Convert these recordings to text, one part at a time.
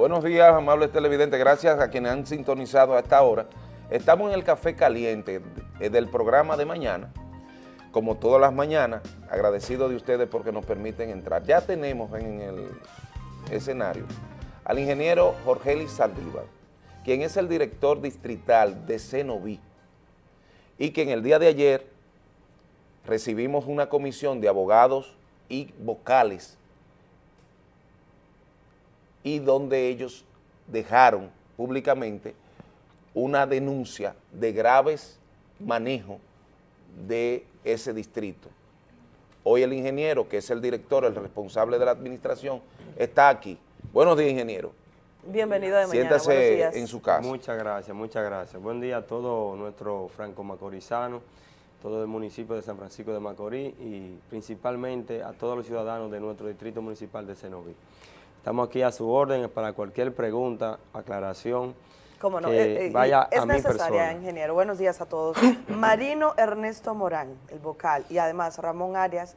Buenos días, amables televidentes. Gracias a quienes han sintonizado a esta hora. Estamos en el Café Caliente eh, del programa de mañana, como todas las mañanas, agradecido de ustedes porque nos permiten entrar. Ya tenemos en el escenario al ingeniero Jorge Saldívar, quien es el director distrital de Cenoví, y que en el día de ayer recibimos una comisión de abogados y vocales y donde ellos dejaron públicamente una denuncia de graves manejo de ese distrito. Hoy el ingeniero, que es el director, el responsable de la administración, está aquí. Buenos días, ingeniero. Bienvenido de mañana. Siéntase en su casa. Muchas gracias, muchas gracias. Buen día a todo nuestro franco macorizano, todo el municipio de San Francisco de Macorís y principalmente a todos los ciudadanos de nuestro distrito municipal de Cenoví. Estamos aquí a su orden para cualquier pregunta, aclaración. ¿Cómo no? Que eh, eh, es necesaria, ingeniero. Buenos días a todos. Marino Ernesto Morán, el vocal, y además Ramón Arias,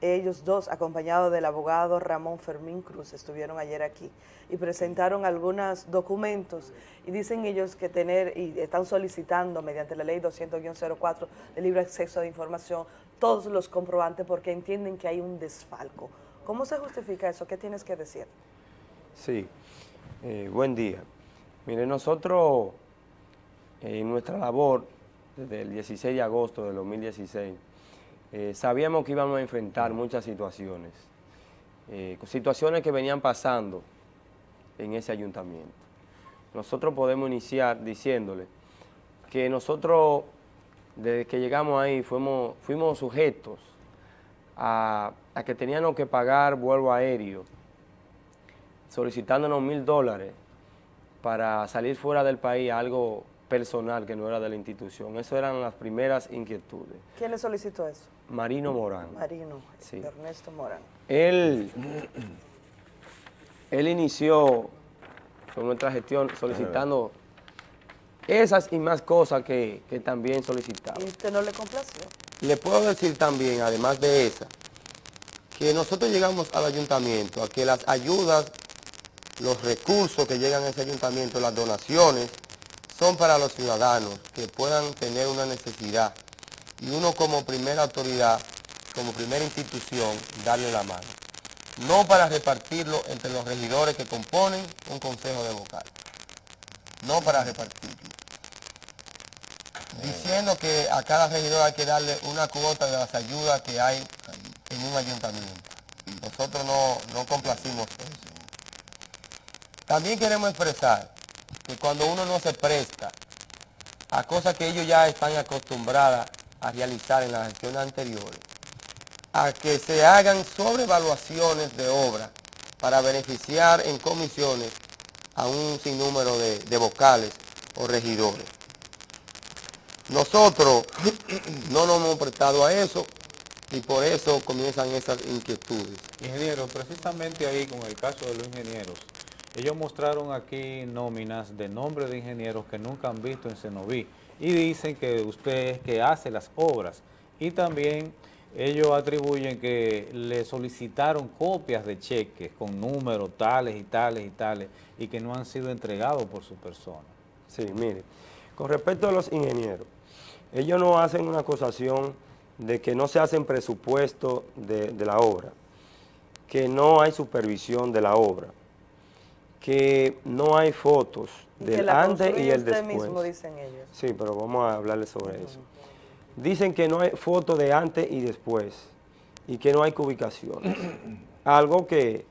ellos dos, acompañados del abogado Ramón Fermín Cruz, estuvieron ayer aquí y presentaron algunos documentos y dicen ellos que tener y están solicitando mediante la ley 200-04 de libre acceso de información todos los comprobantes porque entienden que hay un desfalco. ¿Cómo se justifica eso? ¿Qué tienes que decir? Sí, eh, buen día. Mire, nosotros en nuestra labor desde el 16 de agosto del 2016 eh, sabíamos que íbamos a enfrentar muchas situaciones, eh, situaciones que venían pasando en ese ayuntamiento. Nosotros podemos iniciar diciéndole que nosotros desde que llegamos ahí fuimos, fuimos sujetos a, que teníamos que pagar vuelo aéreo, solicitándonos mil dólares para salir fuera del país, algo personal que no era de la institución. Esas eran las primeras inquietudes. ¿Quién le solicitó eso? Marino Morán. Marino, sí. Ernesto Morán. Él, él inició con nuestra gestión solicitando esas y más cosas que, que también solicitaba. ¿Y usted no le complació? Le puedo decir también, además de esa, que nosotros llegamos al ayuntamiento a que las ayudas, los recursos que llegan a ese ayuntamiento, las donaciones, son para los ciudadanos que puedan tener una necesidad y uno como primera autoridad, como primera institución, darle la mano. No para repartirlo entre los regidores que componen un consejo de vocal. No para repartirlo diciendo que a cada regidor hay que darle una cuota de las ayudas que hay un ayuntamiento. Nosotros no, complacimos eso. También queremos expresar que cuando uno no se presta a cosas que ellos ya están acostumbradas a realizar en las gestiones anteriores, a que se hagan sobrevaluaciones de obra para beneficiar en comisiones a un sinnúmero de vocales o regidores. Nosotros no nos hemos prestado a eso y por eso comienzan esas inquietudes. Ingeniero, precisamente ahí con el caso de los ingenieros, ellos mostraron aquí nóminas de nombre de ingenieros que nunca han visto en Cenoví y dicen que usted es que hace las obras y también ellos atribuyen que le solicitaron copias de cheques con números tales y tales y tales y que no han sido entregados por su persona. Sí, mire, con respecto a los ingenieros, ellos no hacen una acusación de que no se hacen presupuesto de, la obra, que no hay supervisión de la obra, que no hay fotos del antes y el después. Mismo, dicen ellos. Sí, pero vamos a hablarles sobre eso. Dicen que no hay fotos de antes y después y que no hay ubicaciones. Algo que,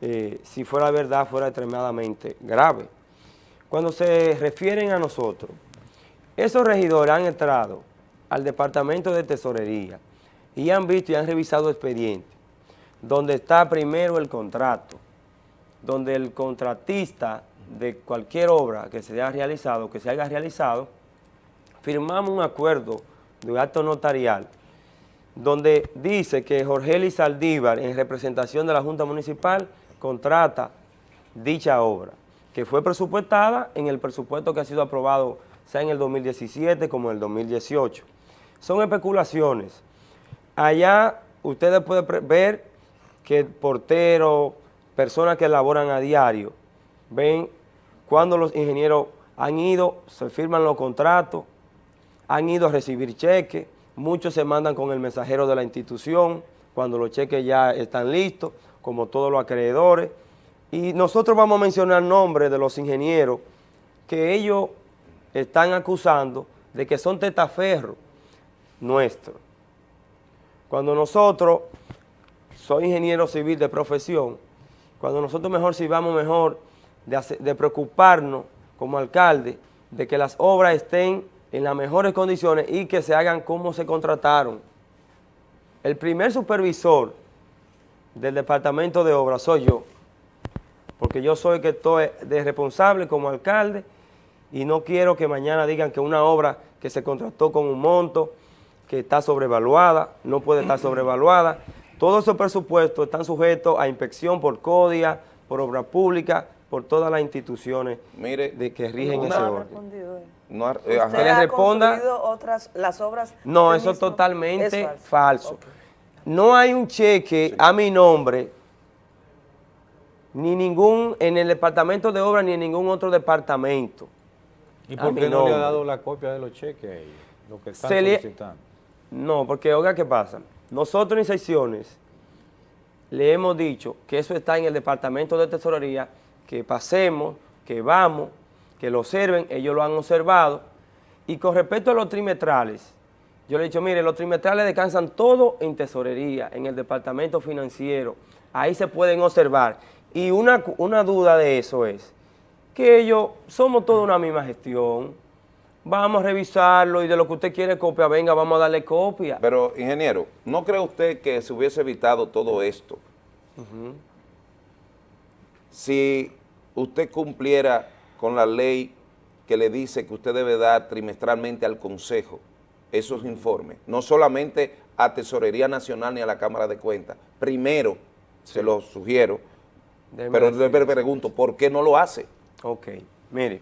eh, si fuera verdad, fuera extremadamente grave. Cuando se refieren a nosotros, esos regidores han entrado al Departamento de Tesorería y han visto y han revisado expedientes donde está primero el contrato, donde el contratista de cualquier obra que se haya realizado, que se haya realizado, firmamos un acuerdo de acto notarial donde dice que Jorge Eli Saldívar, en representación de la Junta Municipal, contrata dicha obra, que fue presupuestada en el presupuesto que ha sido aprobado sea en el 2017 como en el 2018. Son especulaciones. Allá ustedes pueden ver que porteros, personas que laboran a diario, ven cuando los ingenieros han ido, se firman los contratos, han ido a recibir cheques, muchos se mandan con el mensajero de la institución, cuando los cheques ya están listos, como todos los acreedores, y nosotros vamos a mencionar nombres de los ingenieros que ellos están acusando de que son tetaferros nuestros. Cuando nosotros, soy ingeniero civil de profesión, cuando nosotros mejor sirvamos mejor de, preocuparnos como alcalde de que las obras estén en las mejores condiciones y que se hagan como se contrataron. El primer supervisor del departamento de obras soy yo, porque yo soy el que estoy de responsable como alcalde y no quiero que mañana digan que una obra que se contrató con un monto, que está sobrevaluada, no puede estar sobrevaluada. Todos esos presupuestos están sujetos a inspección por CODIA, por obra pública, por todas las instituciones Mire, de que rigen ese orden. No eh, ¿Usted le responda, otras, las obras? No, eso es totalmente falso. No hay un cheque a mi nombre, ni ningún, en el departamento de obra, ni en ningún otro departamento. ¿Y por qué no le ha dado la copia de los cheques a ellos? Lo que están solicitando. No, porque oiga qué pasa. Nosotros en secciones le hemos dicho que eso está en el departamento de tesorería, que pasemos, que vamos, que lo observen, ellos lo han observado. Y con respecto a los trimestrales, yo le he dicho, mire, los trimestrales descansan todo en tesorería, en el departamento financiero. Ahí se pueden observar. Y una, una duda de eso es que ellos somos toda una misma gestión vamos a revisarlo y de lo que usted quiere copia, venga, vamos a darle copia. Pero, ingeniero, ¿no cree usted que se hubiese evitado todo esto si usted cumpliera con la ley que le dice que usted debe dar trimestralmente al Consejo esos informes, no solamente a Tesorería Nacional ni a la Cámara de Cuentas, primero, se lo sugiero, pero le pregunto, ¿por qué no lo hace? Ok, mire,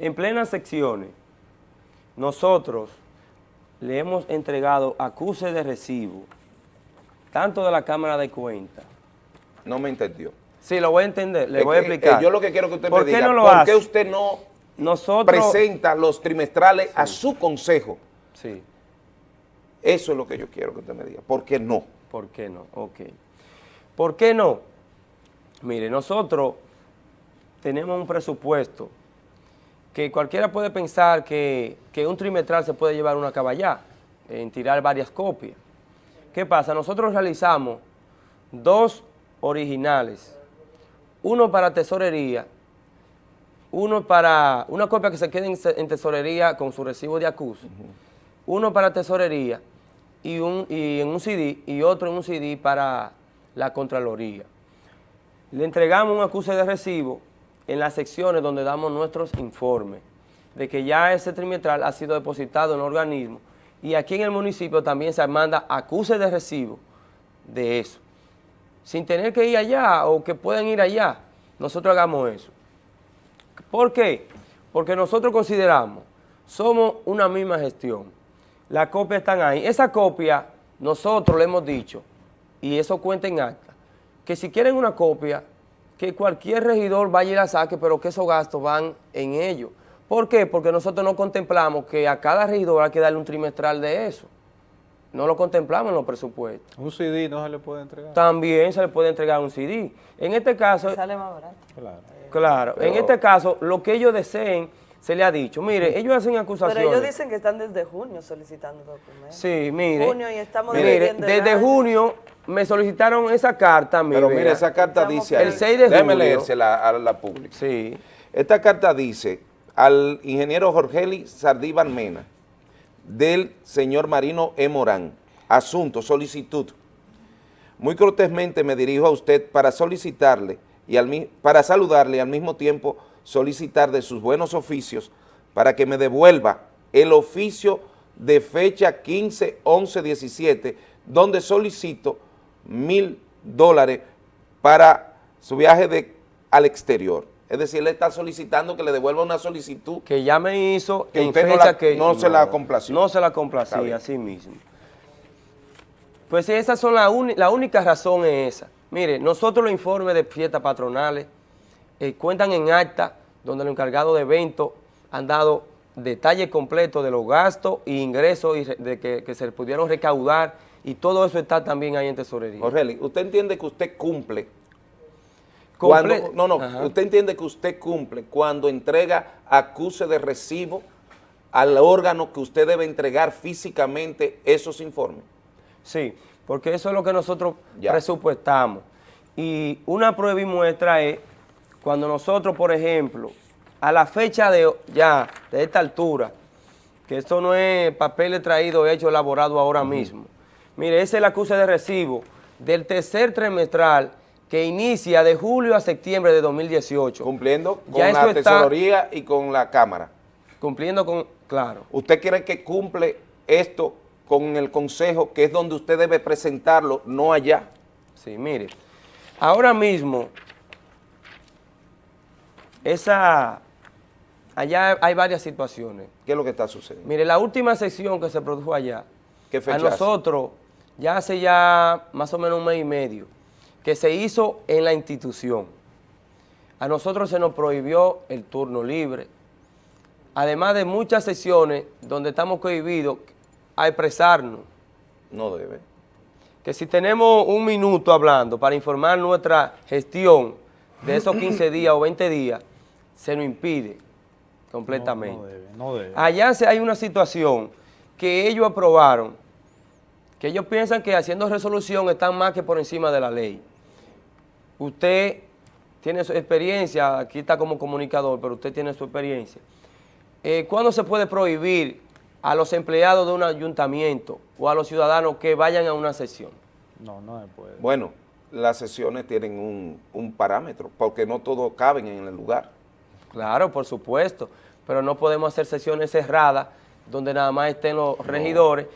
en plenas secciones, nosotros le hemos entregado acuses de recibo, tanto de la Cámara de Cuentas. No me entendió. Sí, lo voy a entender, le voy a explicar. yo lo que quiero que usted me diga, ¿por qué usted no nosotros, presenta los trimestrales a su consejo? Sí. Eso es lo que yo quiero que usted me diga. ¿Por qué no? ¿Por qué no? Ok. ¿Por qué no? Mire, nosotros tenemos un presupuesto que cualquiera puede pensar que, un trimestral se puede llevar una caballá, en tirar varias copias. ¿Qué pasa? Nosotros realizamos dos originales, uno para tesorería, uno para una copia que se quede en, tesorería con su recibo de acuso, uno para tesorería y, un, y en un CD y otro en un CD para la Contraloría. Le entregamos un acuse de recibo en las secciones donde damos nuestros informes de que ya ese trimestral ha sido depositado en el organismo y aquí en el municipio también se manda acuse de recibo de eso. Sin tener que ir allá o que puedan ir allá, nosotros hagamos eso. ¿Por qué? Porque nosotros consideramos, somos una misma gestión. Las copias están ahí. Esa copia, nosotros le hemos dicho, y eso cuenta en acta, que si quieren una copia, que cualquier regidor vaya y la saque, pero que esos gastos van en ello. ¿Por qué? Porque nosotros no contemplamos que a cada regidor hay que darle un trimestral de eso. No lo contemplamos en los presupuestos. ¿Un CD no se le puede entregar? También se le puede entregar un CD. En este caso... Sale más barato. Claro. Claro. En este caso, lo que ellos deseen, se le ha dicho. Mire, ellos hacen acusaciones. Pero ellos dicen que están desde junio solicitando documentos. Sí, mire. Junio y estamos mire, desde junio me solicitaron esa carta. Pero mire, esa carta dice... El 6 de junio. Déjeme leérsela a la pública. Sí. Esta carta dice al ingeniero Jorgeli Sardíban Mena, del señor Marino E. Morán, asunto, solicitud. Muy cortésmente me dirijo a usted para solicitarle y al, para saludarle y al mismo tiempo solicitar de sus buenos oficios para que me devuelva el oficio de fecha 15, 11, 17, donde solicito mil dólares para su viaje de, al exterior. Es decir, le está solicitando que le devuelva una solicitud. Que ya me hizo que en fecha que no, se la complació. No se la complacía, así mismo. Pues esas son la, la única razón es esa. Mire, nosotros los informes de fiestas patronales, eh, cuentan en acta donde los encargados de eventos han dado detalle completo de los gastos e ingresos y de que, se pudieron recaudar y todo eso está también ahí en tesorería. Jorge, ¿usted entiende que usted cumple? Cuando, no, no, usted entiende que usted cumple cuando entrega acuse de recibo al órgano que usted debe entregar físicamente esos informes. Sí, porque eso es lo que nosotros presupuestamos. Y una prueba y muestra es cuando nosotros, por ejemplo, a la fecha de ya, de esta altura, que esto no es papel traído, hecho, elaborado ahora mismo. Mire, ese es el acuse de recibo del tercer trimestral que inicia de julio a septiembre de 2018. Cumpliendo con la tesorería y con la Cámara. Cumpliendo con, claro. ¿Usted cree que cumple esto con el Consejo, que es donde usted debe presentarlo, no allá? Sí, mire, ahora mismo, esa allá hay varias situaciones. ¿Qué es lo que está sucediendo? Mire, la última sesión que se produjo allá, ¿Qué fecha a nosotros, ya hace ya más o menos un mes y medio, que se hizo en la institución. A nosotros se nos prohibió el turno libre, además de muchas sesiones donde estamos cohibidos a expresarnos. No debe. Que si tenemos un minuto hablando para informar nuestra gestión de esos 15 días o 20 días, se nos impide completamente. No, debe, no debe. Allá hay una situación que ellos aprobaron, que ellos piensan que haciendo resolución están más que por encima de la ley. Usted tiene su experiencia, aquí está como comunicador, pero usted tiene su experiencia. Eh, ¿Cuándo se puede prohibir a los empleados de un ayuntamiento o a los ciudadanos que vayan a una sesión? No, no se puede. Bueno, las sesiones tienen un, un parámetro, porque no todos caben en el lugar. Claro, por supuesto, pero no podemos hacer sesiones cerradas donde nada más estén los regidores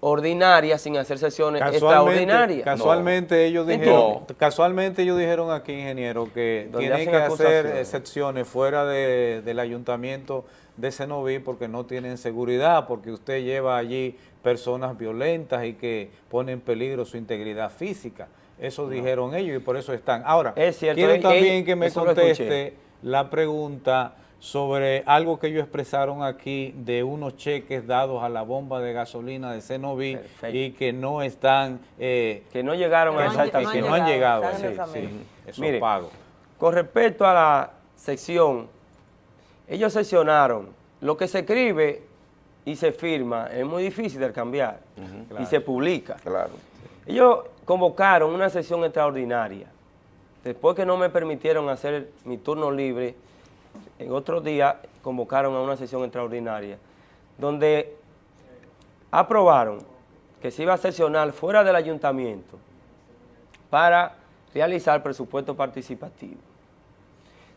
ordinarias sin hacer sesiones extraordinarias. Casualmente ellos dijeron, casualmente ellos dijeron aquí, ingeniero, que tienen que hacer excepciones fuera del ayuntamiento de Cenoví porque no tienen seguridad, porque usted lleva allí personas violentas y que ponen en peligro su integridad física. Eso dijeron ellos y por eso están. Ahora, quiero también que me conteste la pregunta sobre algo que ellos expresaron aquí de unos cheques dados a la bomba de gasolina de Cenoví y que no están... Eh, que no llegaron a esa que no han llegado, sí, sí, Con respecto a la sección, ellos seccionaron lo que se escribe y se firma, es muy difícil de cambiar y se publica. Claro. Ellos convocaron una sesión extraordinaria. Después que no me permitieron hacer mi turno libre, en otro día convocaron a una sesión extraordinaria donde aprobaron que se iba a sesionar fuera del ayuntamiento para realizar presupuesto participativo.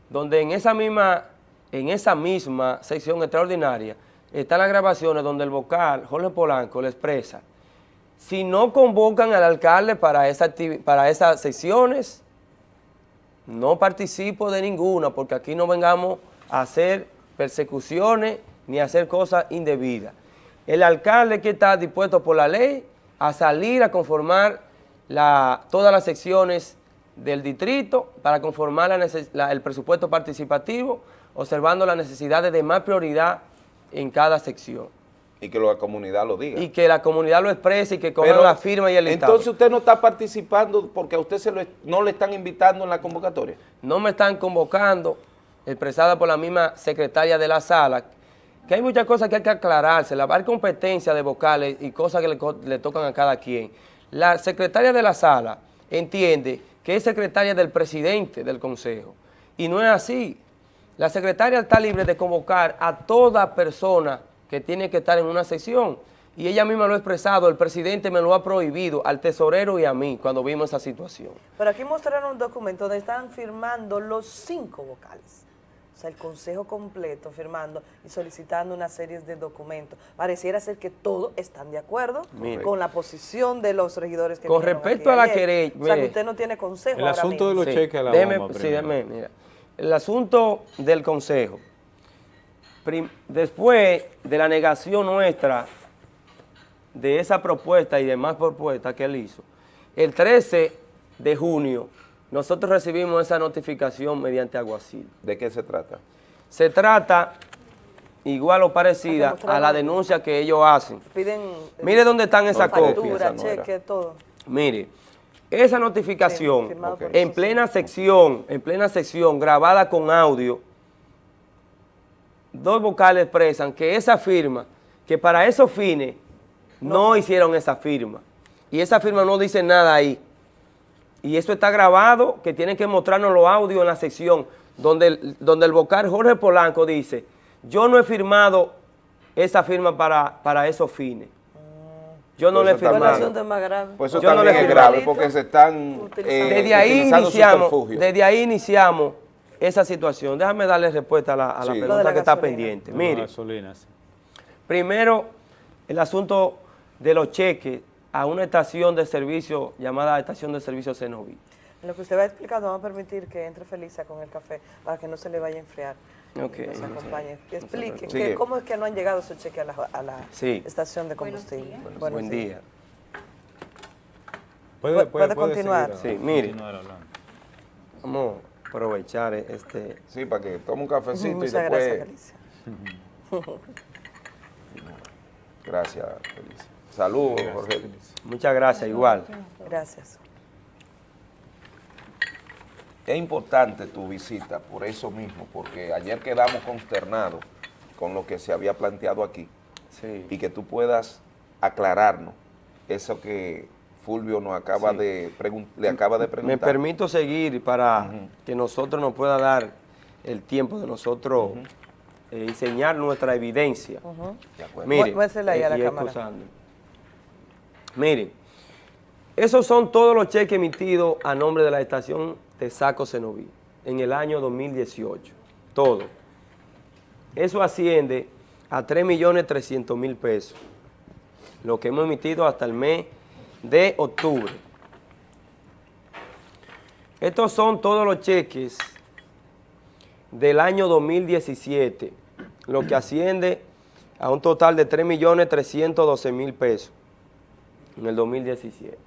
Donde en esa misma, en esa misma sección extraordinaria están las grabaciones donde el vocal Jorge Polanco le expresa si no convocan al alcalde para, esa para esas sesiones, no participo de ninguna porque aquí no vengamos a hacer persecuciones ni a hacer cosas indebidas. El alcalde que está dispuesto por la ley a salir a conformar todas las secciones del distrito para conformar el presupuesto participativo, observando las necesidades de más prioridad en cada sección. Y que la comunidad lo diga. Y que la comunidad lo exprese y que coja la firma y el Estado. Entonces usted no está participando porque a usted se no le están invitando en la convocatoria. No me están convocando, expresada por la misma secretaria de la sala, que hay muchas cosas que hay que aclararse, la competencia de vocales y cosas que le, le tocan a cada quien. La secretaria de la sala entiende que es secretaria del presidente del consejo y no es así. La secretaria está libre de convocar a toda persona que tiene que estar en una sesión. Y ella misma lo ha expresado, el presidente me lo ha prohibido al tesorero y a mí cuando vimos esa situación. Pero aquí mostraron un documento donde están firmando los cinco vocales. O sea, el consejo completo firmando y solicitando una serie de documentos. Pareciera ser que todos están de acuerdo con la posición de los regidores que Con respecto a la querella... O sea, que usted no tiene consejo El asunto de los cheques a la sí, mira. El asunto del consejo después de la negación nuestra de esa propuesta y demás propuestas que él hizo, el 13 de junio nosotros recibimos esa notificación mediante aguacil. ¿De qué se trata? Se trata igual o parecida a la denuncia que ellos hacen. Piden, Mire dónde están esas copias. cheque, todo. Mire, esa notificación en plena sección, en plena sección grabada con audio, dos vocales expresan que esa firma, que para esos fines no, hicieron esa firma. Y esa firma no dice nada ahí. Y eso está grabado, que tienen que mostrarnos los audios en la sección, donde donde el vocal Jorge Polanco dice, yo no he firmado esa firma para, para esos fines. Yo no pues le he firmado. Más grave. Pues eso también es grave porque se están eh, desde ahí iniciamos, Desde ahí iniciamos esa situación. Déjame darle respuesta a la, pregunta que está pendiente. Mire, primero el asunto de los cheques a una estación de servicio llamada Estación de Servicio Cenoví. En lo que usted va explicando, vamos a permitir que entre Felisa con el café para que no se le vaya a enfriar. Okay. Nos acompañe. Que explique cómo es que no han llegado esos cheques a la, a la estación de combustible. Buen día. ¿Puede, puede, continuar? sí, mire. Vamos a aprovechar este... Sí, para que tome un cafecito y después... Gracias, gracias, Felicia. Saludos, Jorge. Muchas gracias, igual. Gracias. Es importante tu visita por eso mismo, porque ayer quedamos consternados con lo que se había planteado aquí y que tú puedas aclararnos eso que Fulvio nos acaba de le acaba de preguntar. Me permito seguir para que nosotros nos pueda dar el tiempo de nosotros eh, enseñar nuestra evidencia. Mire, Mire, esos son todos los cheques emitidos a nombre de la estación de Saco Cenoví en el año 2018. Todo. Eso asciende a 3.300.000 pesos, lo que hemos emitido hasta el mes de octubre. Estos son todos los cheques del año 2017, lo que asciende a un total de 3.312.000 pesos en el 2017.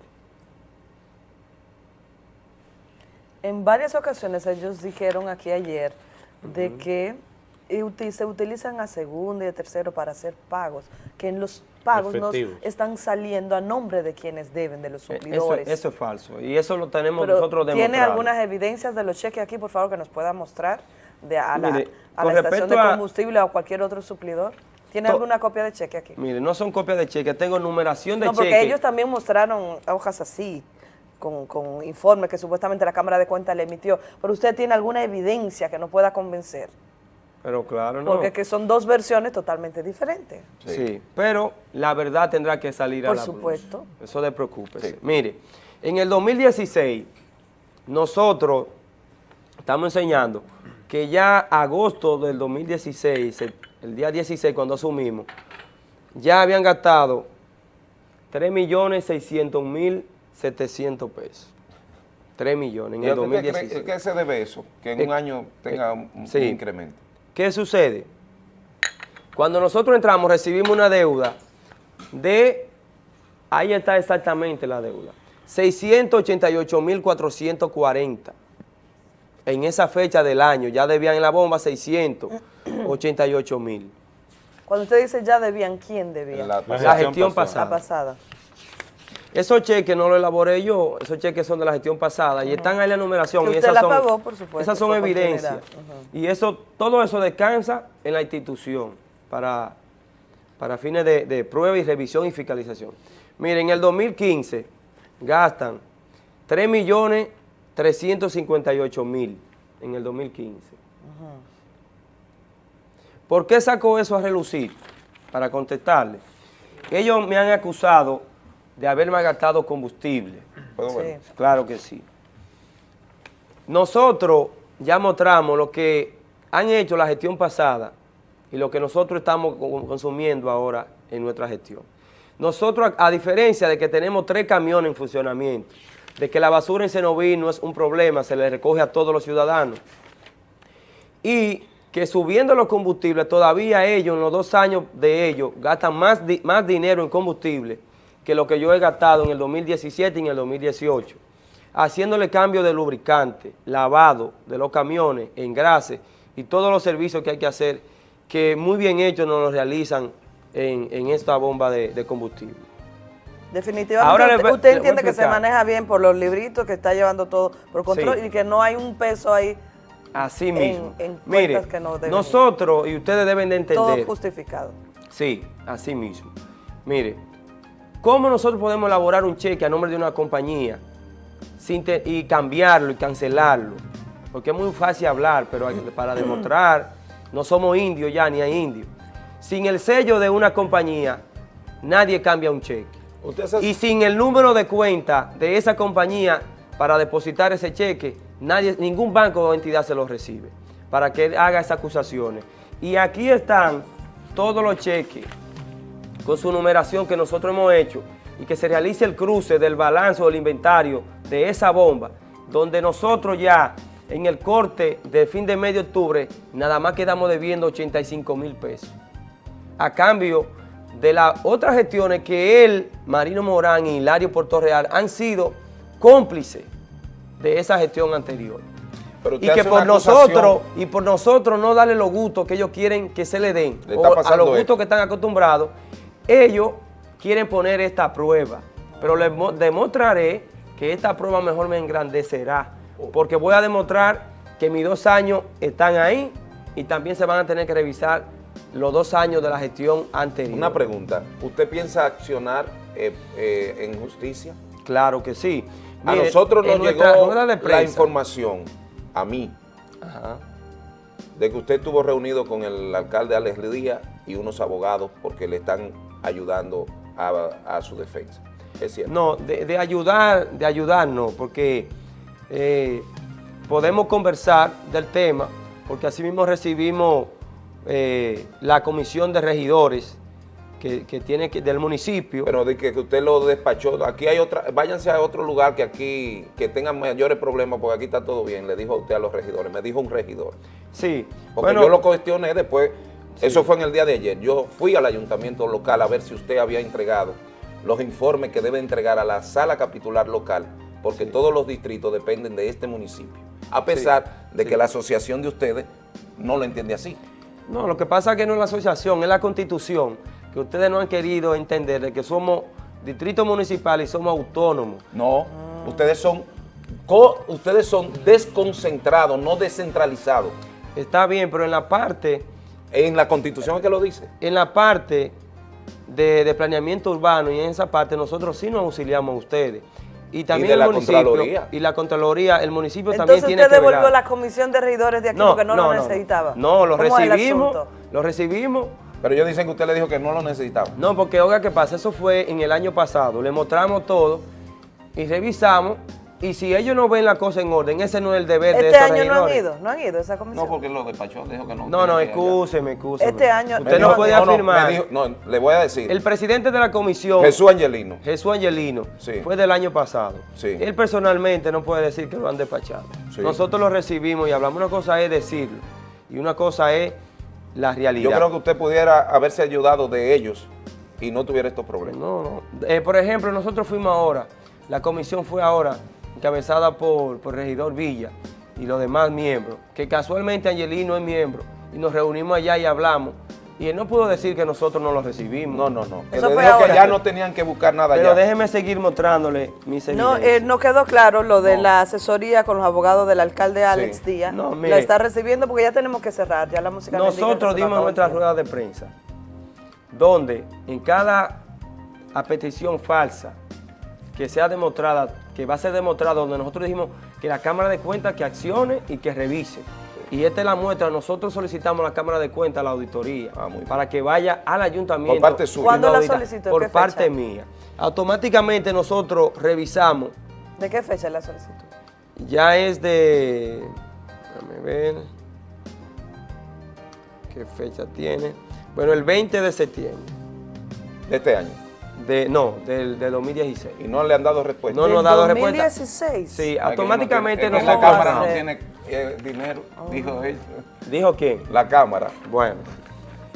En varias ocasiones ellos dijeron aquí ayer de que se utilizan a segundo y a tercero para hacer pagos, que en los pagos no están saliendo a nombre de quienes deben, de los e, suplidores. Eso, es falso y eso lo tenemos nosotros demostrado. ¿Tiene algunas evidencias de los cheques aquí, por favor, que nos pueda mostrar de a la, estación de combustible o a cualquier otro suplidor? ¿Tiene alguna copia de cheque aquí? Mire, no son copias de cheque, tengo numeración de cheque. No, porque ellos también mostraron hojas así con, con informes que supuestamente la Cámara de Cuentas le emitió, pero usted tiene alguna evidencia que nos pueda convencer. Pero claro, no. Porque que son dos versiones totalmente diferentes. Sí, pero la verdad tendrá que salir a la Por supuesto. Eso de preocúpese. Mire, en el 2016, nosotros estamos enseñando que ya agosto del 2016, el día 16 cuando asumimos, ya habían gastado 3.600.000 700 pesos. 3 millones en el 2016. ¿Qué se debe eso? Que en un eh, año tenga eh, un, incremento. ¿Qué sucede? Cuando nosotros entramos recibimos una deuda de, ahí está exactamente la deuda, 688.440. En esa fecha del año ya debían en la bomba 688.000. Cuando usted dice ya debían, ¿quién debía? La, gestión, pasada. La pasada. Esos cheques no los elaboré yo, esos cheques son de la gestión pasada y están ahí en la numeración. y esas la son, pagó, por supuesto. Esas son evidencias. Y eso, todo eso descansa en la institución para, para fines de, prueba y revisión y fiscalización. Miren, en el 2015 gastan 3 millones 358 mil en el 2015. ¿Por qué sacó eso a relucir? Para contestarle. Ellos me han acusado de haber gastado combustible. Claro que sí. Nosotros ya mostramos lo que han hecho la gestión pasada y lo que nosotros estamos consumiendo ahora en nuestra gestión. Nosotros, a diferencia de que tenemos tres camiones en funcionamiento, de que la basura en Senoví no es un problema, se le recoge a todos los ciudadanos, y que subiendo los combustibles, todavía ellos, en los dos años de ellos, gastan más, más dinero en combustible que lo que yo he gastado en el 2017 y en el 2018. haciéndole cambio de lubricante, lavado de los camiones, engrase y todos los servicios que hay que hacer, que muy bien hechos nos los realizan en, esta bomba de, combustible. Definitivamente, usted, entiende que se maneja bien por los libritos, que está llevando todo por control y que no hay un peso ahí Así mismo. Mire, nosotros, y ustedes deben de entender. Todo justificado. Sí, así mismo. Mire, ¿cómo nosotros podemos elaborar un cheque a nombre de una compañía sin y cambiarlo y cancelarlo? Porque es muy fácil hablar, pero para demostrar, no somos indios ya, ni hay indios. Sin el sello de una compañía, nadie cambia un cheque. Y sin el número de cuenta de esa compañía para depositar ese cheque, nadie, ningún banco o entidad se lo recibe para que haga esas acusaciones. Y aquí están todos los cheques con su numeración que nosotros hemos hecho y que se realice el cruce del balance o del inventario de esa bomba, donde nosotros ya en el corte de fin de medio de octubre nada más quedamos debiendo 85 mil pesos. A cambio de las otras gestiones que él, Marino Morán y Hilario Puerto Real han sido cómplices de esa gestión anterior. y que por nosotros, y por nosotros no darle los gustos que ellos quieren que se le den, a los gustos que están acostumbrados, ellos quieren poner esta prueba. Pero les demostraré que esta prueba mejor me engrandecerá, porque voy a demostrar que mis dos años están ahí y también se van a tener que revisar los dos años de la gestión anterior. Una pregunta, ¿usted piensa accionar eh, eh, en justicia? Claro que sí a nosotros nos llegó la información, a mí, de que usted estuvo reunido con el alcalde Alex Díaz y unos abogados porque le están ayudando a, su defensa. ¿Es cierto? No, de, ayudar, de ayudar no, porque eh, podemos conversar del tema, porque así mismo recibimos eh, la comisión de regidores que, tiene que, del municipio. Pero de que, usted lo despachó, aquí hay otra, váyanse a otro lugar que aquí, que tengan mayores problemas, porque aquí está todo bien, le dijo usted a los regidores, me dijo un regidor. Sí. Porque yo lo cuestioné después, eso fue en el día de ayer, yo fui al ayuntamiento local a ver si usted había entregado los informes que debe entregar a la sala capitular local, porque todos los distritos dependen de este municipio, a pesar de que la asociación de ustedes no lo entiende así. No, lo que pasa es que no es la asociación, es la constitución que ustedes no han querido entender de que somos distrito municipal y somos autónomos. No, ustedes son ustedes son desconcentrados, no descentralizados. Está bien, pero en la parte... En la constitución es que lo dice. En la parte de, planeamiento urbano y en esa parte nosotros sí nos auxiliamos a ustedes. Y también el municipio y la Contraloría, el municipio también tiene que Entonces usted devolvió la comisión de regidores de aquí porque no, lo necesitaba. No, lo recibimos, lo recibimos pero ellos dicen que usted le dijo que no lo necesitaba. No, porque oiga, ¿qué pasa? Eso fue en el año pasado. Le mostramos todo y revisamos. Y si ellos no ven la cosa en orden, ese no es el deber de Este año no han ido, no han ido a esa comisión. No, porque lo despachó, dijo que no. No, no, excúseme, excúseme. Este año... Usted no, puede afirmar. No, le voy a decir. El presidente de la comisión... Jesús Angelino. Jesús Angelino. Sí. Fue del año pasado. Sí. Él personalmente no puede decir que lo han despachado. Nosotros lo recibimos y hablamos. Una cosa es decirlo y una cosa es la realidad. Yo creo que usted pudiera haberse ayudado de ellos y no tuviera estos problemas. No, no. Eh, por ejemplo, nosotros fuimos ahora, la comisión fue ahora encabezada por, por Regidor Villa y los demás miembros, que casualmente Angelino es miembro, y nos reunimos allá y hablamos, y él no pudo decir que nosotros no lo recibimos. No, no, no. Eso fue que ya no tenían que buscar nada Pero déjeme seguir mostrándole mis No, eh, no quedó claro lo de la asesoría con los abogados del alcalde Alex Díaz. No, mire, la está recibiendo porque ya tenemos que cerrar, ya la música Nosotros dimos nuestra rueda de prensa, donde en cada petición falsa que sea demostrada, que va a ser demostrada, donde nosotros dijimos que la Cámara de Cuentas que accione y que revise y esta es la muestra, nosotros solicitamos a la Cámara de Cuentas, la auditoría, ah, para que vaya al ayuntamiento. Por parte suya. ¿Cuándo la solicitó? Por parte mía. Automáticamente nosotros revisamos. ¿De qué fecha la solicitud? Ya es de... Déjame ver. ¿Qué fecha tiene? Bueno, el 20 de septiembre. ¿De este año? De, no, del de 2016. ¿Y no le han dado respuesta? No nos han dado respuesta. 2016? Sí, automáticamente nosotros... La Cámara no tiene dinero, dijo él. ¿Dijo quién? La Cámara. Bueno,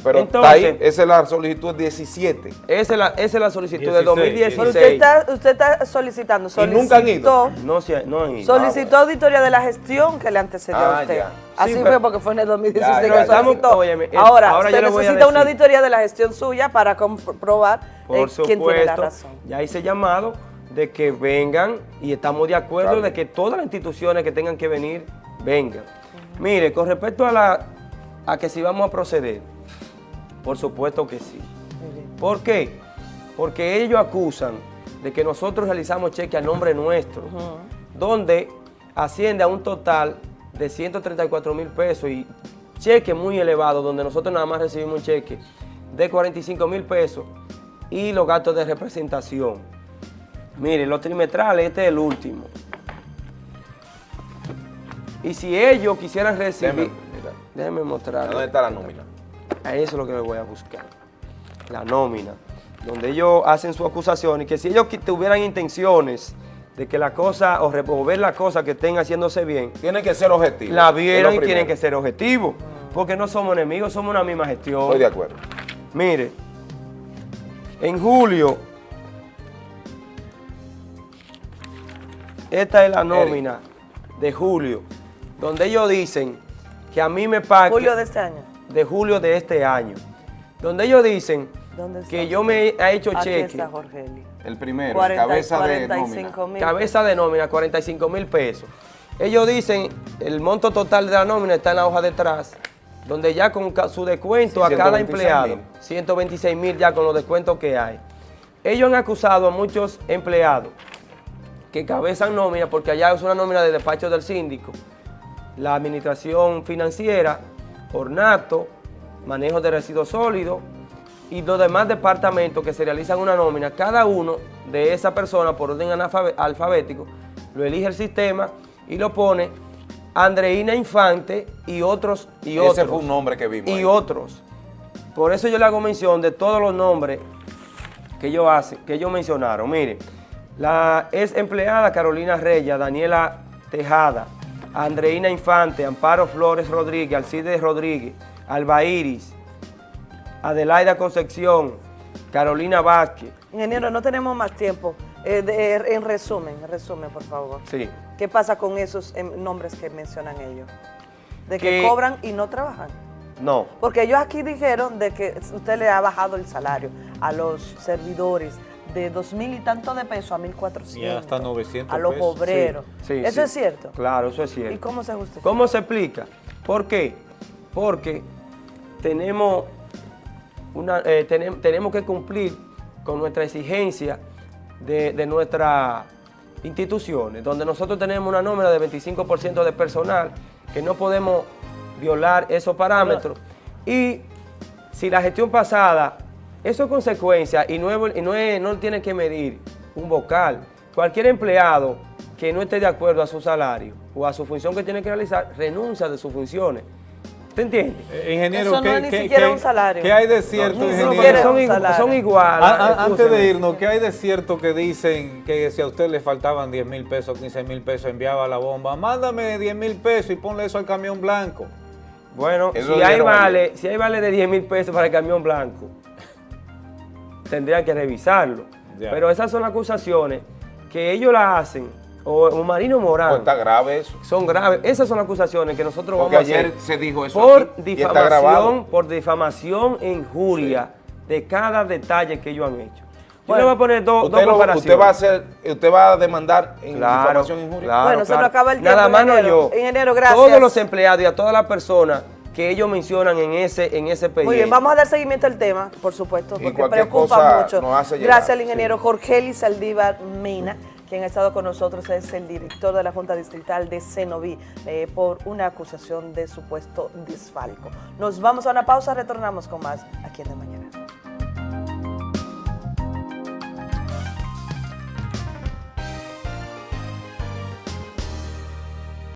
Pero Entonces, esa es la solicitud 17. Esa es la, esa es la solicitud de 2016. usted está, usted está solicitando, solicitó, nunca han ido. No, no han ido. Solicitó ah, auditoría de la gestión que le antecedió a ah, usted. Así fue porque fue en el 2016 que solicitó. ahora, ahora se necesita una auditoría de la gestión suya para comprobar eh, quién tiene la razón. Ya hice llamado de que vengan y estamos de acuerdo de que todas las instituciones que tengan que venir, vengan. Mire, con respecto a, la, a que si vamos a proceder, por supuesto que sí. ¿Por qué? Porque ellos acusan de que nosotros realizamos cheque a nombre nuestro, donde asciende a un total de 134 mil pesos y cheque muy elevado, donde nosotros nada más recibimos un cheque de 45 mil pesos y los gastos de representación. Mire, los trimestrales, este es el último. Y si ellos quisieran recibir... Déjenme mostrar. ¿Dónde está la nómina? A eso es lo que me voy a buscar. La nómina. Donde ellos hacen su acusación y que si ellos tuvieran intenciones de que la cosa, o remover la cosa que estén haciéndose bien. Tienen que ser objetivos. La vieron y tienen que ser objetivos. Porque no somos enemigos, somos una misma gestión. Estoy de acuerdo. Mire, en julio, esta es la nómina de julio, donde ellos dicen que a mí me pagan... Julio de este año de julio de este año, donde ellos dicen que yo me he hecho cheque. El primero, cabeza de nómina. Cabeza de nómina, 45 mil pesos. Ellos dicen, el monto total de la nómina está en la hoja detrás, donde ya con su descuento a cada empleado, 126 mil ya con los descuentos que hay. Ellos han acusado a muchos empleados que cabezan nómina, porque allá es una nómina de despacho del síndico, la administración financiera ornato, manejo de residuos sólidos y los demás departamentos que se realizan una nómina, cada uno de esa persona por orden alfabético, lo elige el sistema y lo pone Andreina Infante y otros. Y Ese fue un nombre que vimos. Y otros. Por eso yo le hago mención de todos los nombres que ellos, hacen, que ellos mencionaron. Mire, la ex empleada Carolina Reyes, Daniela Tejada, Andreina Infante, Amparo Flores Rodríguez, Alcides Rodríguez, Alba Iris, Adelaida Concepción, Carolina Vázquez. Ingeniero, no tenemos más tiempo. Eh, eh, en resumen, en resumen, por favor. Sí. ¿Qué pasa con esos em, nombres que mencionan ellos? De que, cobran y no trabajan. No. Porque ellos aquí dijeron de que usted le ha bajado el salario a los servidores, de dos mil y tanto de pesos a mil cuatrocientos. Y hasta 900 A los obreros. ¿Eso es cierto? Claro, eso es cierto. ¿Y cómo se justifica? ¿Cómo se explica? ¿Por qué? Porque tenemos, una, eh, tenemos que cumplir con nuestra exigencia de, de nuestras instituciones, donde nosotros tenemos una nómina de 25% de personal, que no podemos violar esos parámetros. Y si la gestión pasada eso es consecuencia y, no, no, tiene que medir un vocal. Cualquier empleado que no esté de acuerdo a su salario o a su función que tiene que realizar, renuncia de sus funciones. ¿Te entiende? Eh, ingeniero, Eso no es ni siquiera un salario. ¿Qué hay de cierto, ingeniero? Son, iguales. antes de irnos, ¿qué hay de cierto que dicen que si a usted le faltaban 10 mil pesos, 15 mil pesos, enviaba la bomba? Mándame 10 mil pesos y ponle eso al camión blanco. Bueno, si hay, vale, si hay vale de 10 mil pesos para el camión blanco, tendría que revisarlo. Pero esas son acusaciones que ellos la hacen, o, Marino Morán. Pues está grave eso. Son graves. Esas son acusaciones que nosotros vamos a hacer. se dijo eso por difamación, por difamación e injuria de cada detalle que ellos han hecho. Yo le voy a poner dos, dos comparaciones. Usted va a hacer, usted va a demandar en difamación e injuria. bueno, se nos acaba el tiempo. Nada más no yo. Ingeniero, gracias. Todos los empleados y a todas las personas que ellos mencionan en ese, en ese Muy bien, vamos a dar seguimiento al tema, por supuesto, porque preocupa mucho. Gracias al ingeniero Jorge Eli Saldívar Mina, quien ha estado con nosotros, es el director de la Junta Distrital de Cenoví, eh, por una acusación de supuesto desfalco. Nos vamos a una pausa, retornamos con más aquí en la mañana.